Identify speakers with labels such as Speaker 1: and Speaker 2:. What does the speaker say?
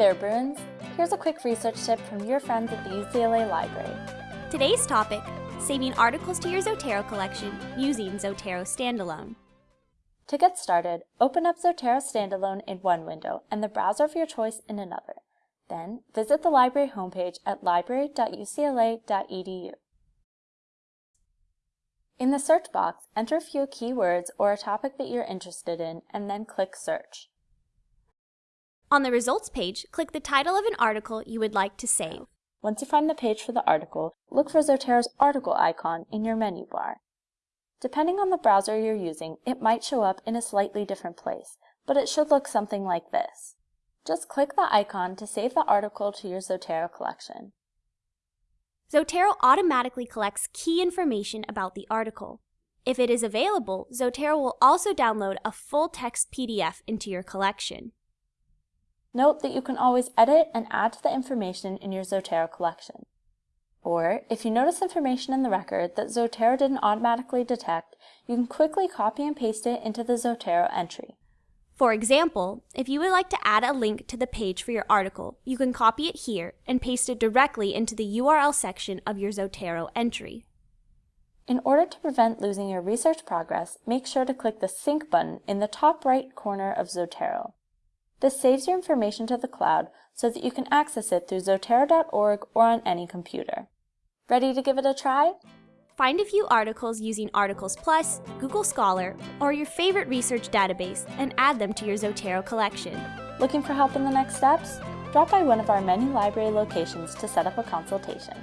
Speaker 1: there, Bruins! Here's a quick research tip from your friends at the UCLA Library.
Speaker 2: Today's topic, saving articles to your Zotero collection using Zotero Standalone.
Speaker 1: To get started, open up Zotero Standalone in one window and the browser of your choice in another. Then, visit the library homepage at library.ucla.edu. In the search box, enter a few keywords or a topic that you're interested in and then click Search.
Speaker 2: On the results page, click the title of an article you would like to save.
Speaker 1: Once you find the page for the article, look for Zotero's article icon in your menu bar. Depending on the browser you're using, it might show up in a slightly different place, but it should look something like this. Just click the icon to save the article to your Zotero collection.
Speaker 2: Zotero automatically collects key information about the article. If it is available, Zotero will also download a full-text PDF into your collection.
Speaker 1: Note that you can always edit and add to the information in your Zotero collection. Or, if you notice information in the record that Zotero didn't automatically detect, you can quickly copy and paste it into the Zotero entry.
Speaker 2: For example, if you would like to add a link to the page for your article, you can copy it here and paste it directly into the URL section of your Zotero entry.
Speaker 1: In order to prevent losing your research progress, make sure to click the Sync button in the top right corner of Zotero. This saves your information to the cloud so that you can access it through zotero.org or on any computer. Ready to give it a try?
Speaker 2: Find a few articles using Articles Plus, Google Scholar, or your favorite research database and add them to your Zotero collection.
Speaker 1: Looking for help in the next steps? Drop by one of our many library locations to set up a consultation.